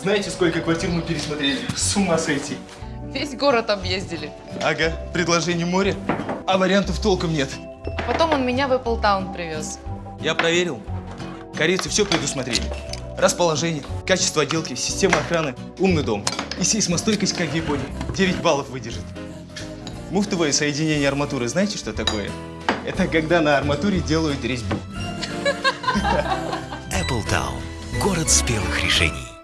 Знаете, сколько квартир мы пересмотрели? С ума сойти. Весь город объездили. Ага, предложение море, а вариантов толком нет. Потом он меня в Эпплтаун привез. Я проверил. Корейцы все предусмотрели. Расположение, качество отделки, система охраны, умный дом. И сейсмостойкость, как в Японии. 9 баллов выдержит. Муфтовое соединение арматуры, знаете, что такое? Это когда на арматуре делают резьбу. Apple Town. Город спелых решений.